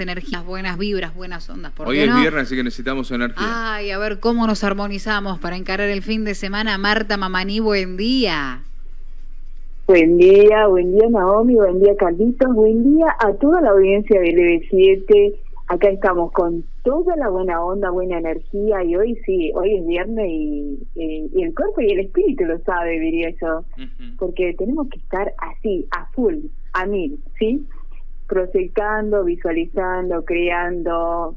energías, buenas vibras, buenas ondas. ¿por Hoy qué es no? viernes, así que necesitamos energía. Ay, a ver cómo nos armonizamos para encarar el fin de semana. Marta Mamaní, buen día. Buen día, buen día Naomi, buen día Carlitos, buen día a toda la audiencia del EB7. Acá estamos con toda la buena onda, buena energía y hoy sí, hoy es viernes y, y- y el cuerpo y el espíritu lo sabe, diría yo, porque tenemos que estar así, a full, a mil, ¿sí? Proyectando, visualizando, creando,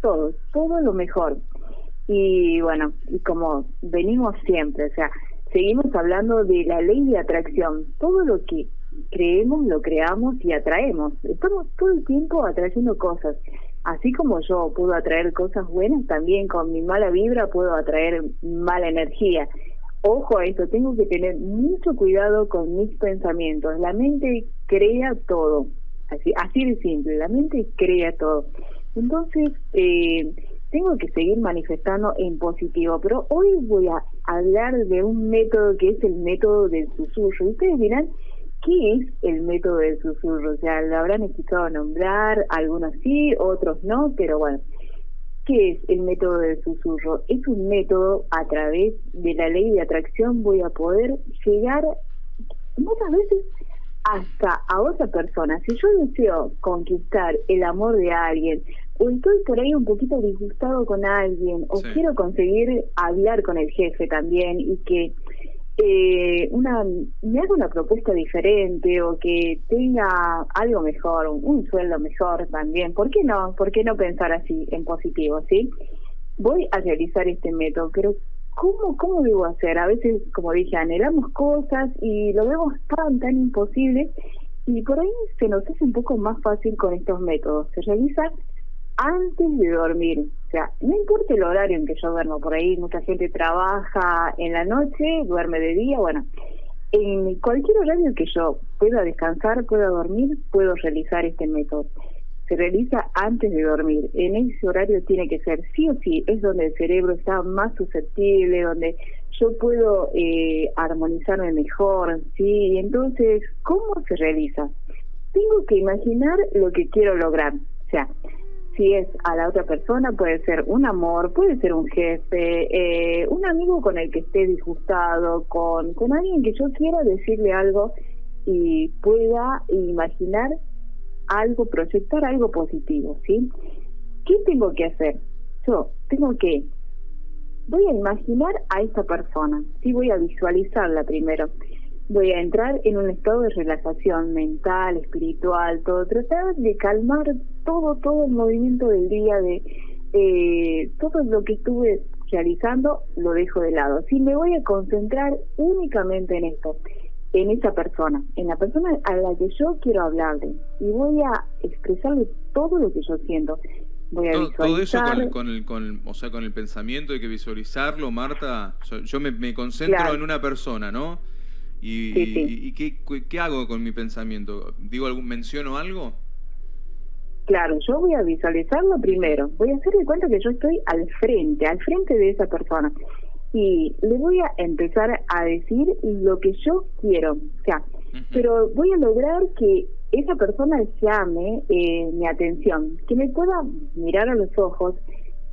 todo, todo lo mejor. Y bueno, y como venimos siempre, o sea, seguimos hablando de la ley de atracción. Todo lo que creemos, lo creamos y atraemos. Estamos todo el tiempo atrayendo cosas. Así como yo puedo atraer cosas buenas, también con mi mala vibra puedo atraer mala energía. Ojo a esto, tengo que tener mucho cuidado con mis pensamientos. La mente crea todo, así, así de simple, la mente crea todo. Entonces, eh, tengo que seguir manifestando en positivo, pero hoy voy a hablar de un método que es el método del susurro. Ustedes dirán, ¿qué es el método del susurro? O sea, lo habrán escuchado nombrar, algunos sí, otros no, pero bueno. ¿Qué es el método del susurro? Es un método a través de la ley de atracción voy a poder llegar muchas veces hasta a otra persona. Si yo deseo conquistar el amor de alguien, o estoy por ahí un poquito disgustado con alguien, o Sí. quiero conseguir hablar con el jefe también y que eh, una me haga una propuesta diferente o que tenga algo mejor, un, un sueldo mejor también. ¿Por qué no? ¿Por qué no pensar así en positivo, sí? Voy a realizar este método, pero ¿cómo cómo debo hacer? A veces, como dije, anhelamos cosas y lo vemos tan tan imposible y por ahí se nos hace un poco más fácil con estos métodos. Se realiza antes de dormir. O sea, no importa el horario en que yo duermo, por ahí mucha gente trabaja en la noche, duerme de día, bueno, en cualquier horario que yo pueda descansar, pueda dormir, puedo realizar este método. Se realiza antes de dormir. En ese horario tiene que ser sí o sí, es donde el cerebro está más susceptible, donde yo puedo eh, armonizarme mejor, ¿sí? Entonces, ¿cómo se realiza? Tengo que imaginar lo que quiero lograr. O sea, si es a la otra persona, puede ser un amor, puede ser un jefe, eh, un amigo con el que esté disgustado, con, con alguien que yo quiera decirle algo y pueda imaginar algo, proyectar algo positivo, ¿sí? ¿Qué tengo que hacer? Yo tengo que, voy a imaginar a esta persona, sí, voy a visualizarla primero voy a entrar en un estado de relajación mental, espiritual, todo, tratar de calmar todo, todo el movimiento del día, de eh, todo lo que estuve realizando, lo dejo de lado. Sí, me voy a concentrar únicamente en esto, en esa persona, en la persona a la que yo quiero hablarle, y voy a expresarle todo lo que yo siento. Voy a Todo, todo eso visualizar. con, con el, con el- o sea, con el pensamiento hay que visualizarlo, Marta. Yo, yo me, me concentro Claro. en una persona, ¿no? Y, Sí, sí. y- y qué, qué hago con mi pensamiento? ¿Digo algún, menciono algo? Claro, yo voy a visualizarlo primero. Voy a hacer de cuenta que yo estoy al frente, al frente de esa persona. Y le voy a empezar a decir lo que yo quiero. O sea, pero voy a lograr que esa persona llame eh, mi atención, que me pueda mirar a los ojos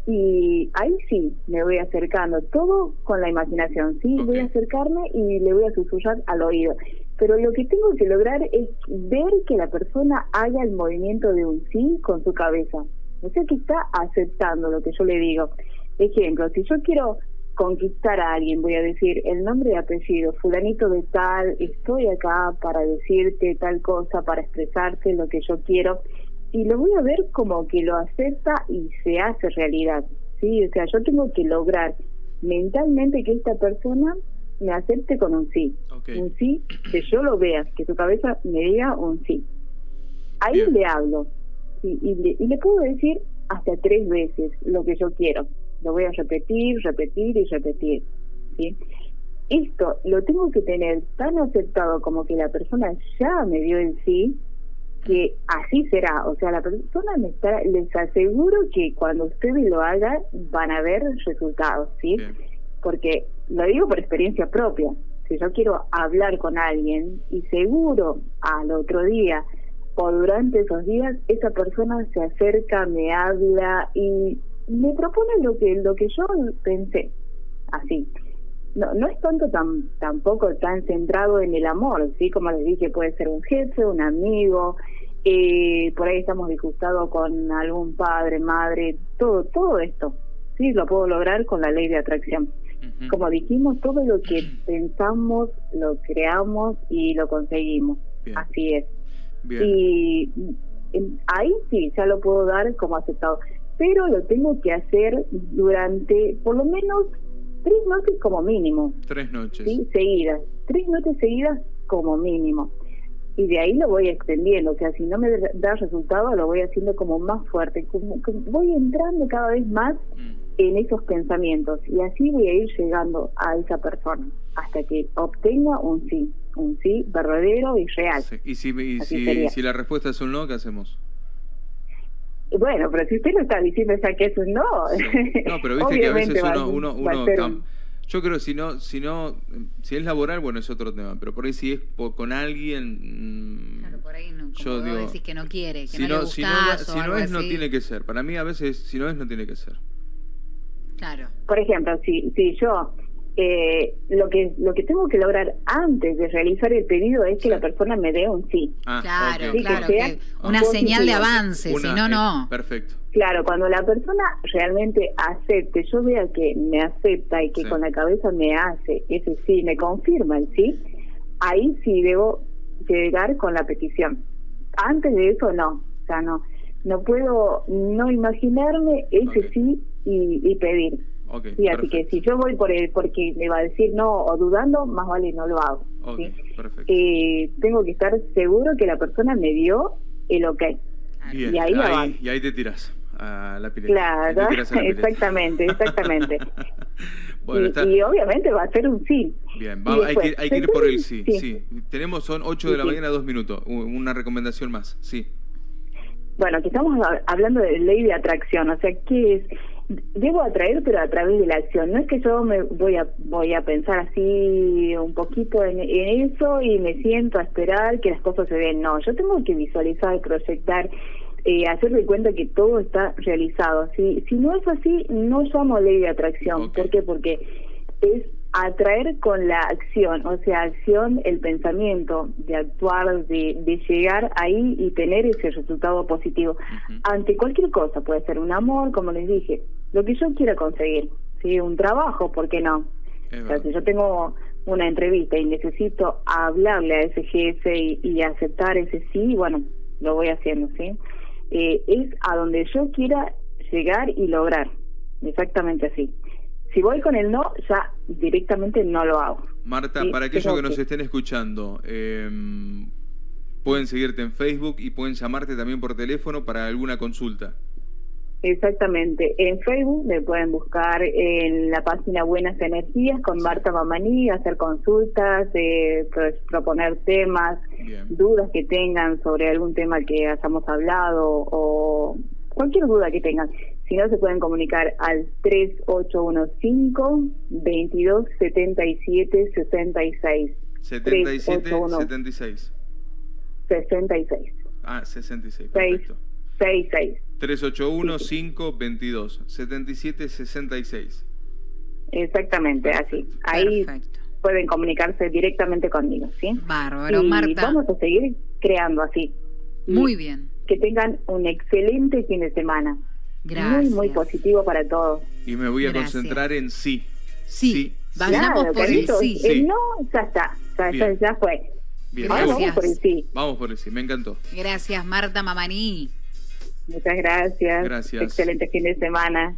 y ahí sí me voy acercando, todo con la imaginación, sí, voy a acercarme y le voy a susurrar al oído. Pero lo que tengo que lograr es ver que la persona haga el movimiento de un sí con su cabeza. O sea que está aceptando lo que yo le digo. Ejemplo, si yo quiero conquistar a alguien, voy a decir el nombre y apellido, fulanito de tal, estoy acá para decirte tal cosa, para expresarte lo que yo quiero, y lo voy a ver como que lo acepta y se hace realidad, ¿sí? O sea, yo tengo que lograr mentalmente que esta persona me acepte con un sí, un sí, que yo lo vea, que su cabeza me diga un sí. Ahí Bien. le hablo, sí, y, le, y le puedo decir hasta tres veces lo que yo quiero. Lo voy a repetir, repetir y repetir. ¿sí? Esto lo tengo que tener tan aceptado como que la persona ya me dio el sí, que así será. O sea, la persona me está, les aseguro que cuando ustedes lo hagan van a ver resultados, ¿sí? Bien. Porque lo digo por experiencia propia. Si yo quiero hablar con alguien y seguro al otro día o durante esos días esa persona se acerca, me habla y me propone lo que lo que yo pensé, así. No, no es tanto tan, tampoco tan centrado en el amor, sí, como les dije, puede ser un jefe, un amigo, eh, por ahí estamos disgustados con algún padre, madre, todo, todo esto, sí, lo puedo lograr con la ley de atracción. Como dijimos, todo lo que pensamos, lo creamos y lo conseguimos. Así es. Y ahí sí, ya lo puedo dar como aceptado. Pero lo tengo que hacer durante por lo menos tres noches como mínimo. Tres noches. Sí, seguidas. Tres noches seguidas como mínimo. Y de ahí lo voy extendiendo. O sea, si no me da resultado, lo voy haciendo como más fuerte. Como voy entrando cada vez más mm. en esos pensamientos. Y así voy a ir llegando a esa persona hasta que obtenga un sí un sí verdadero y real. Y, si, si, la respuesta es un no, ¿qué hacemos? Bueno, pero si usted lo está diciendo ya que es un no. No, pero viste que a veces uno, uno, yo creo que si no, si no, si es laboral, bueno, es otro tema, pero por ahí si es con alguien... Mm, claro, por ahí no, yo digo, decís que no quiere, que no le si no, si no es, no tiene que ser. Para mí a veces, si no es, no tiene que ser. Claro. Por ejemplo, si, si yo eh, lo que lo que tengo que lograr antes de realizar el pedido es que la persona me dé un sí. Ah, claro, claro, una señal de avance, si no, no. Perfecto. Claro, cuando la persona realmente acepte, yo vea que me acepta y que con la cabeza me hace ese sí, me confirma el sí, ahí sí debo llegar con la petición. Antes de eso no, o sea, no, no puedo no imaginarme ese sí y, y pedir sí, así que si yo voy por el, porque me va a decir no o dudando, más vale no lo hago. Eh, tengo que estar seguro que la persona me dio el ok. y ahí, y ahí te tiras a la pileta. Claro, exactamente, exactamente. y, obviamente va a ser un sí. Bien, hay, que, hay que ir por el sí, sí. Tenemos, son 8 de la mañana, dos minutos. Una recomendación más, sí. Bueno, que estamos hablando de ley de atracción, o sea, ¿qué es? Debo atraer pero a través de la acción. No es que yo me voy a voy a pensar así un poquito en, eso y me siento a esperar que las cosas se den. No yo tengo que visualizar proyectar eh, hacerme cuenta que todo está realizado. Si si no es así no llamo ley de atracción. ¿por qué? porque es atraer con la acción, o sea, acción, el pensamiento de actuar, de, de llegar ahí y tener ese resultado positivo. Ante cualquier cosa, puede ser un amor, como les dije, lo que yo quiera conseguir, ¿sí? un trabajo, ¿por qué no? O sea, si yo tengo una entrevista y necesito hablarle a ese jefe y, aceptar ese sí, bueno, lo voy haciendo, ¿sí? Eh, es a donde yo quiera llegar y lograr, exactamente así. Si voy con el no, ya directamente no lo hago. Marta, para aquellos que nos estén escuchando, eh, pueden seguirte en Facebook y pueden llamarte también por teléfono para alguna consulta. Exactamente. En Facebook me pueden buscar en la página Buenas Energías con Marta Mamaní, hacer consultas, eh, proponer temas, dudas que tengan sobre algún tema que hayamos hablado o cualquier duda que tengan. Si no, se pueden comunicar al 3815-2277-66. 77, 76. 66. Ah, 66, perfecto. 66. 381-522-7766. Exactamente, así. Ahí pueden comunicarse directamente conmigo, ¿sí? Bárbaro, Marta. Vamos a seguir creando así. Muy bien. Que tengan un excelente fin de semana. Gracias. Muy, muy positivo para todos. Y me voy a concentrar en sí. Sí. Vayamos por el sí. El no, ya está. Ya, ya, fue. Bien, vamos por el sí. Vamos por el sí, me encantó. Gracias, Marta Mamaní. Muchas gracias. Gracias. Excelente fin de semana.